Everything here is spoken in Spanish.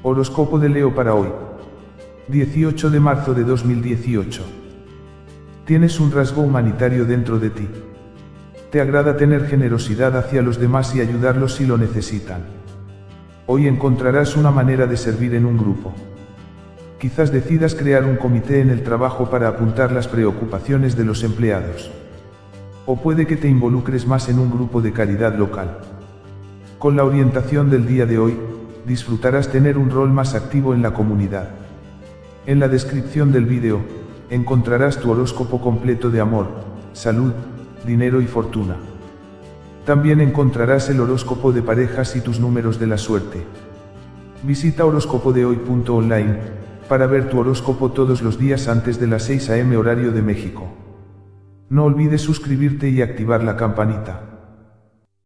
Horóscopo de Leo para hoy. 18 de marzo de 2018. Tienes un rasgo humanitario dentro de ti. Te agrada tener generosidad hacia los demás y ayudarlos si lo necesitan. Hoy encontrarás una manera de servir en un grupo. Quizás decidas crear un comité en el trabajo para apuntar las preocupaciones de los empleados. O puede que te involucres más en un grupo de caridad local. Con la orientación del día de hoy, disfrutarás tener un rol más activo en la comunidad. En la descripción del vídeo, encontrarás tu horóscopo completo de amor, salud, dinero y fortuna. También encontrarás el horóscopo de parejas y tus números de la suerte. Visita horóscopodehoy.online para ver tu horóscopo todos los días antes de las 6 am horario de México. No olvides suscribirte y activar la campanita.